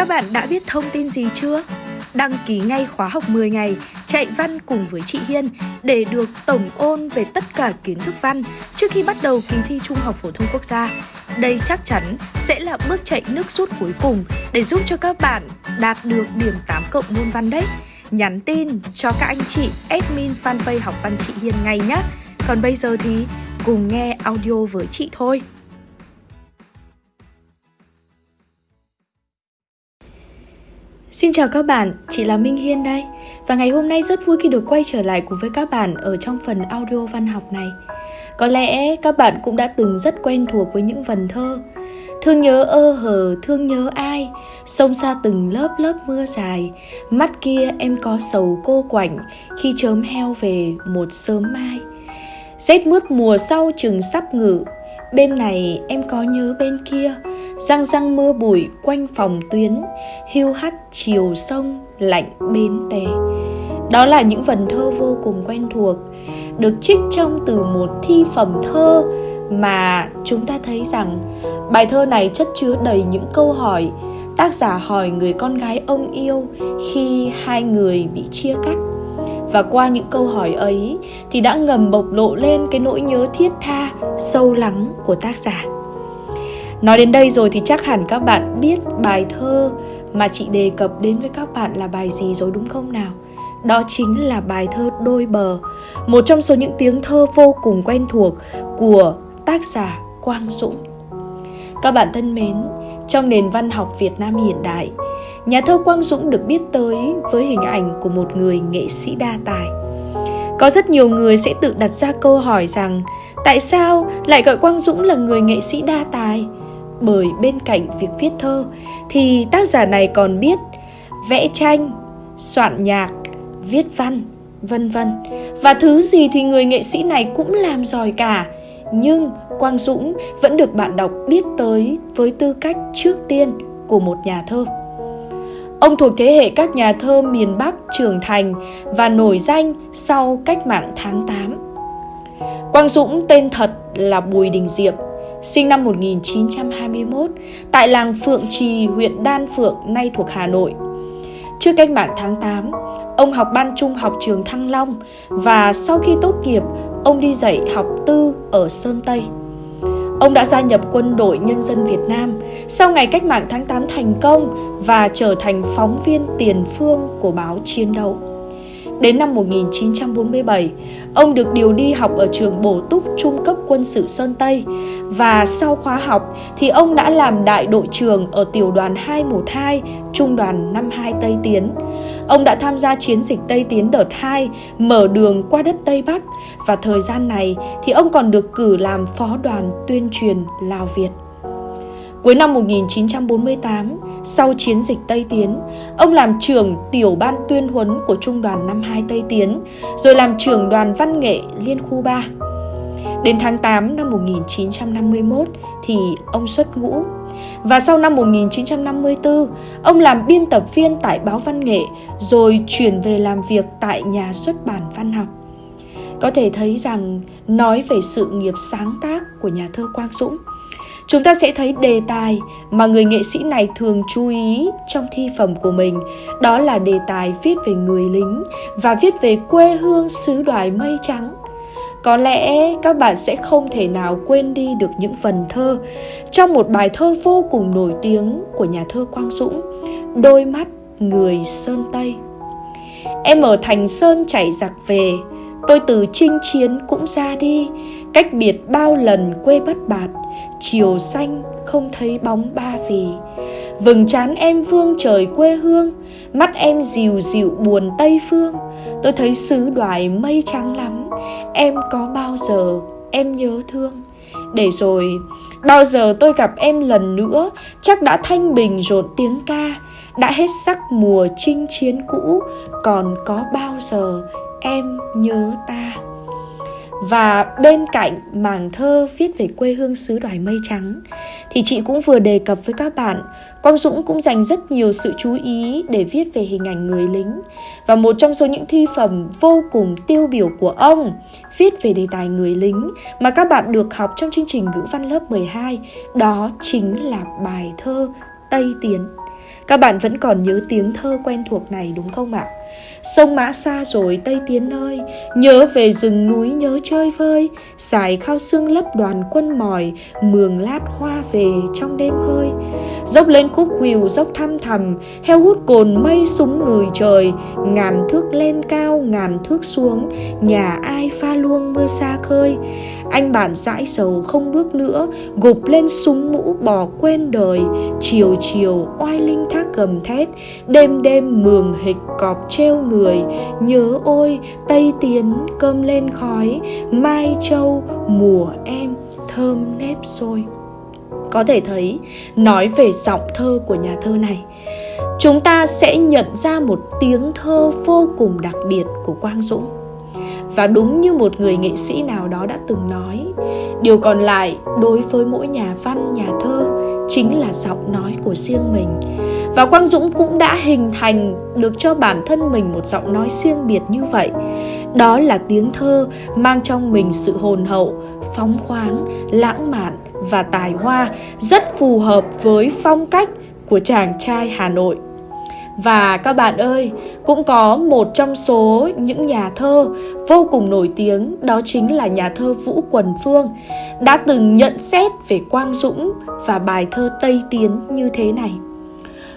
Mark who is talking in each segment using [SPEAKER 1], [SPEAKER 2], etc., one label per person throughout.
[SPEAKER 1] Các bạn đã biết thông tin gì chưa? Đăng ký ngay khóa học 10 ngày, chạy văn cùng với chị Hiên để được tổng ôn về tất cả kiến thức văn trước khi bắt đầu kỳ thi Trung học phổ thông quốc gia. Đây chắc chắn sẽ là bước chạy nước rút cuối cùng để giúp cho các bạn đạt được điểm 8 cộng môn văn đấy. Nhắn tin cho các anh chị admin fanpage học văn chị Hiên ngay nhé. Còn bây giờ thì cùng nghe audio với chị thôi. Xin chào các bạn, chị là Minh Hiên đây. Và ngày hôm nay rất vui khi được quay trở lại cùng với các bạn ở trong phần audio văn học này. Có lẽ các bạn cũng đã từng rất quen thuộc với những vần thơ. Thương nhớ ơ hờ, thương nhớ ai? Sông xa từng lớp lớp mưa dài. Mắt kia em có sầu cô quạnh Khi chớm heo về một sớm mai. Rét mướt mùa sau chừng sắp ngự Bên này em có nhớ bên kia. Răng răng mưa bụi quanh phòng tuyến. Hiu hắt chiều sông lạnh bến tè. Đó là những vần thơ vô cùng quen thuộc, Được trích trong từ một thi phẩm thơ Mà chúng ta thấy rằng Bài thơ này chất chứa đầy những câu hỏi. Tác giả hỏi người con gái ông yêu Khi hai người bị chia cắt và qua những câu hỏi ấy thì đã ngầm bộc lộ lên cái nỗi nhớ thiết tha, sâu lắng của tác giả. Nói đến đây rồi thì chắc hẳn các bạn biết bài thơ mà chị đề cập đến với các bạn là bài gì rồi đúng không nào? Đó chính là bài thơ đôi bờ, một trong số những tiếng thơ vô cùng quen thuộc của tác giả quang dũng. Các bạn thân mến, trong nền văn học việt nam hiện đại nhà thơ Quang Dũng được biết tới với hình ảnh của một người nghệ sĩ đa tài. Có rất nhiều người sẽ tự đặt ra câu hỏi rằng tại sao lại gọi Quang Dũng là người nghệ sĩ đa tài? Bởi bên cạnh việc viết thơ thì tác giả này còn biết vẽ tranh, soạn nhạc, viết văn, vân vân. Và thứ gì thì người nghệ sĩ này cũng làm giỏi cả. Nhưng Quang Dũng vẫn được bạn đọc biết tới với tư cách trước tiên của một nhà thơ. Ông thuộc thế hệ các nhà thơ miền Bắc trưởng thành và nổi danh sau cách mạng tháng 8. Quang Dũng tên thật là Bùi Đình Diệm, sinh năm 1921 tại làng Phượng Trì, huyện Đan Phượng, nay thuộc Hà Nội. Trước cách mạng tháng 8, ông học ban trung học trường Thăng Long và sau khi tốt nghiệp, ông đi dạy học tư ở Sơn Tây. Ông đã gia nhập quân đội nhân dân Việt Nam sau ngày cách mạng tháng 8 thành công và trở thành phóng viên tiền phương của báo Chiến đấu. Đến năm 1947, ông được điều đi học ở trường bổ túc trung cấp quân sự Sơn Tây và sau khóa học thì ông đã làm đại đội trưởng ở tiểu đoàn 212, trung đoàn 52 Tây Tiến. Ông đã tham gia chiến dịch Tây Tiến đợt 2, mở đường qua đất Tây Bắc và thời gian này thì ông còn được cử làm phó đoàn tuyên truyền Lào Việt. Cuối năm 1948, sau chiến dịch Tây Tiến, ông làm trưởng tiểu ban tuyên huấn của Trung đoàn 52 Tây Tiến, rồi làm trưởng đoàn văn nghệ Liên khu 3. Đến tháng 8 năm 1951 thì ông xuất ngũ. Và sau năm 1954, ông làm biên tập viên tại báo văn nghệ rồi chuyển về làm việc tại nhà xuất bản văn học. Có thể thấy rằng nói về sự nghiệp sáng tác của nhà thơ Quang Dũng – chúng ta sẽ thấy đề tài mà người nghệ sĩ này thường chú ý trong thi phẩm của mình. Đó là đề tài viết về người lính và viết về quê hương xứ đoài mây trắng. Có lẽ các bạn sẽ không thể nào quên đi được những phần thơ trong một bài thơ vô cùng nổi tiếng của nhà thơ Quang Dũng, Đôi mắt người Sơn Tây. Em ở thành Sơn chảy giặc về, Tôi từ chinh chiến cũng ra đi. Cách biệt bao lần quê bất bạt, Chiều xanh không thấy bóng ba vì Vừng chán em vương trời quê hương, Mắt em dịu dịu buồn Tây Phương. Tôi thấy xứ đoài mây trắng lắm, Em có bao giờ em nhớ thương? Để rồi, Bao giờ tôi gặp em lần nữa, Chắc đã thanh bình rộn tiếng ca. Đã hết sắc mùa chinh chiến cũ, Còn có bao giờ em nhớ ta? Và bên cạnh mảng thơ viết về quê hương xứ đoài mây trắng, thì chị cũng vừa đề cập với các bạn, Quang Dũng cũng dành rất nhiều sự chú ý để viết về hình ảnh người lính và một trong số những thi phẩm vô cùng tiêu biểu của ông, viết về đề tài người lính mà các bạn được học trong chương trình ngữ văn lớp 12 đó chính là bài thơ Tây Tiến Các bạn vẫn còn nhớ tiếng thơ quen thuộc này đúng không ạ? Sông mã xa rồi Tây Tiến ơi Nhớ về rừng núi nhớ chơi vơi, Xài khao xương lấp đoàn quân mỏi, Mường lát hoa về trong đêm hơi. Dốc lên khúc khuỷu dốc thăm thầm Heo hút cồn mây súng người trời, Ngàn thước lên cao, ngàn thước xuống, Nhà ai pha luông mưa xa khơi anh bạn dãi sầu không bước nữa, Gục lên súng mũ bỏ quên đời. Chiều chiều oai linh thác gầm thét, Đêm đêm mường hịch cọp treo người. Nhớ ôi, Tây Tiến cơm lên khói, Mai Châu mùa em thơm nếp sôi. Có thể thấy, nói về giọng thơ của nhà thơ này, chúng ta sẽ nhận ra một tiếng thơ vô cùng đặc biệt của quang dũng và đúng như một người nghệ sĩ nào đó đã từng nói. Điều còn lại, đối với mỗi nhà văn, nhà thơ, chính là giọng nói của riêng mình. Và quang dũng cũng đã hình thành được cho bản thân mình một giọng nói riêng biệt như vậy. Đó là tiếng thơ mang trong mình sự hồn hậu, phóng khoáng, lãng mạn và tài hoa, rất phù hợp với phong cách của chàng trai hà nội và các bạn ơi, cũng có một trong số những nhà thơ vô cùng nổi tiếng đó chính là nhà thơ Vũ Quần Phương đã từng nhận xét về Quang Dũng và bài thơ Tây Tiến như thế này.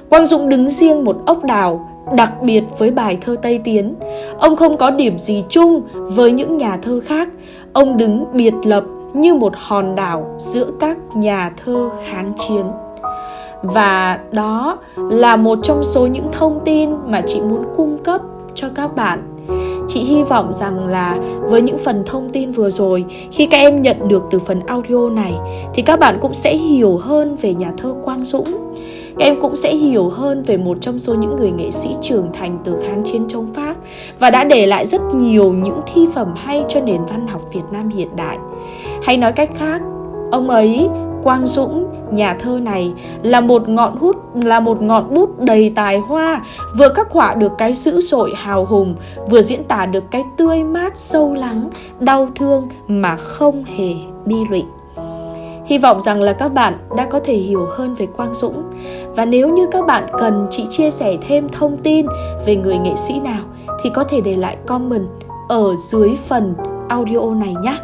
[SPEAKER 1] Quang Dũng đứng riêng một ốc đảo đặc biệt với bài thơ Tây Tiến. Ông không có điểm gì chung với những nhà thơ khác. Ông đứng biệt lập như một hòn đảo giữa các nhà thơ kháng chiến và đó là một trong số những thông tin mà chị muốn cung cấp cho các bạn chị hy vọng rằng là với những phần thông tin vừa rồi khi các em nhận được từ phần audio này thì các bạn cũng sẽ hiểu hơn về nhà thơ quang dũng các em cũng sẽ hiểu hơn về một trong số những người nghệ sĩ trưởng thành từ kháng chiến chống Pháp và đã để lại rất nhiều những thi phẩm hay cho nền văn học Việt Nam hiện đại. Hay nói cách khác, ông ấy Quang Dũng, nhà thơ này là một ngọn hút là một ngọn bút đầy tài hoa, vừa khắc họa được cái dữ dội hào hùng, vừa diễn tả được cái tươi mát sâu lắng, đau thương mà không hề bi lụy. Hy vọng rằng là các bạn đã có thể hiểu hơn về Quang Dũng và nếu như các bạn cần chị chia sẻ thêm thông tin về người nghệ sĩ nào thì có thể để lại comment ở dưới phần audio này nhé.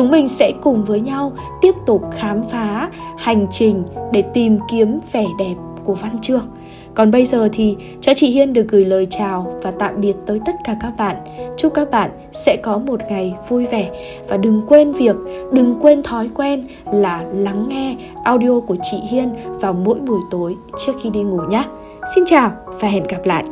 [SPEAKER 1] Chúng mình sẽ cùng với nhau tiếp tục khám phá hành trình để tìm kiếm vẻ đẹp của văn chương. Còn bây giờ thì cho chị Hiên được gửi lời chào và tạm biệt tới tất cả các bạn. Chúc các bạn sẽ có một ngày vui vẻ và đừng quên việc, đừng quên thói quen là lắng nghe audio của chị Hiên vào mỗi buổi tối trước khi đi ngủ nhé. Xin chào và hẹn gặp lại.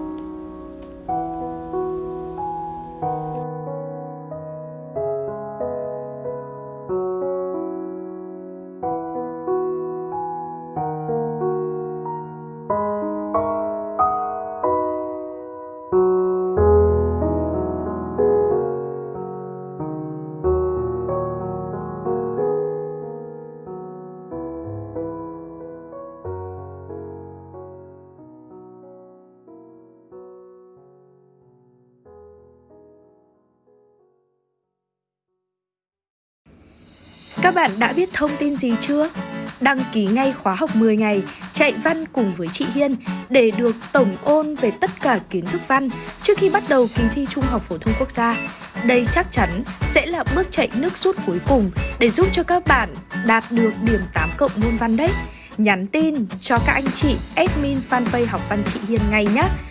[SPEAKER 1] Các bạn đã biết thông tin gì chưa? Đăng ký ngay khóa học 10 ngày, chạy văn cùng với chị Hiên để được tổng ôn về tất cả kiến thức văn trước khi bắt đầu kỳ thi Trung học phổ thông quốc gia. Đây chắc chắn sẽ là bước chạy nước rút cuối cùng để giúp cho các bạn đạt được điểm 8 cộng môn văn đấy. Nhắn tin cho các anh chị admin fanpage học văn chị Hiên ngay nhé.